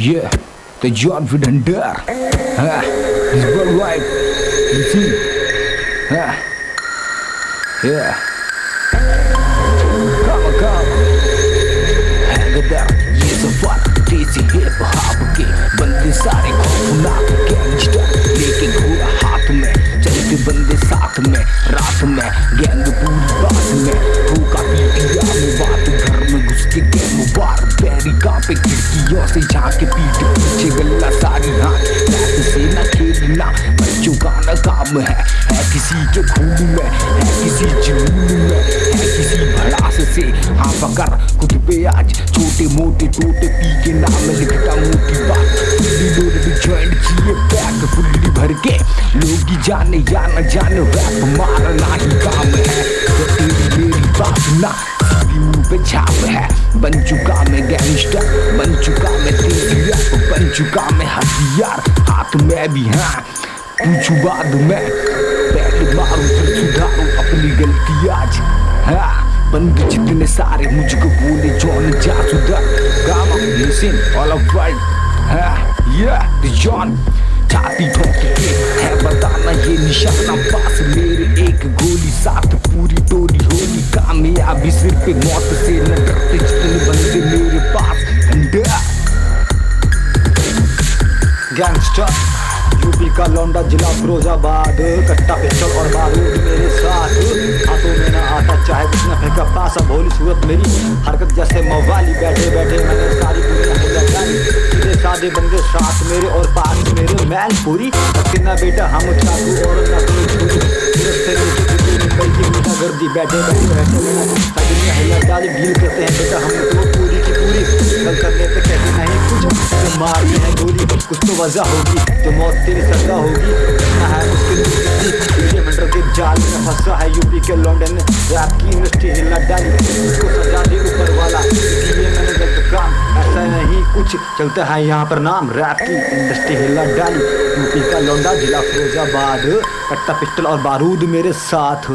Yeah, the John Wooden Dare. Ah, worldwide. You see? Ah, yeah. Come, come. Hang it down. Hip hop. खिड़कियों से झांके पीठ पीछे गल्ला सारी हाथ से न खेलना बच्चों का न काम है। है किसी के खून में, है किसी जुनून में। है किसी भड़ास से हाँ पकड़ खुद पे आज छोटे मोटे टोटे पी के नाम लिखता मोटी बात। जॉइंट किए पैक फुल्ली भर के। लोग जाने, या न जाने रैप मारना ही काम है। तो तेरी मेरी बात ना पे छाप है। बन चुका गैंगस्टर बन चुका मैं तेज़ी बन चुका मैं हथियार। हाथ में भी हाँ पूछू बाद में। पहले मारू, फिर सुधारू अपनी गलती आज। हाँ बंदे जितने सारे मुझको बोले, जॉन जा सुधर गामा लिसन ऑल ऑफ़ राइट हाँ ये जॉन। छाती के है, बताना ये निशाना पास। मेरे एक गोली साथ, पूरी टोली होली। कामयाबी सिर पे मौत से न डरते। गैंगस्टर यूपी का लौंडा जिला फिरोजाबाद। कट्टा पिस्टल और बारूद मेरे साथ। हाथों में ना आता चाहे कितना फेंका पासा। भोली सूरत मेरी हरकत जैसे मवाली। बैठे बैठे मैंने सारी दुनिया सीधे सादे बंदे साथ मेरे और पास मेरे। मैन पूरी। ना बेटा हम चाकू और ना कोई गर्दी बैठे बैठे बैठे दुनिया हिला डाली डील करते हैं, बेटा, हम तो पूरी की पूरी। कल करने पे कहते नहीं कुछ। गोली कुछ तो वजह होगी, जो मौत तेरी सजा होगी। है के जाल में फंसा है यूपी के रैप की इंडस्ट्री डाली, उसको सजा ऊपर वाला। इसलिए मैंने गलत काम ऐसा नहीं कुछ, चलता है यहाँ पर नाम। रैप की इंडस्ट्री हिला डाली, यूपी का लौंडा जिला फिरोजाबाद। कट्टा पिस्टल और बारूद मेरे साथ।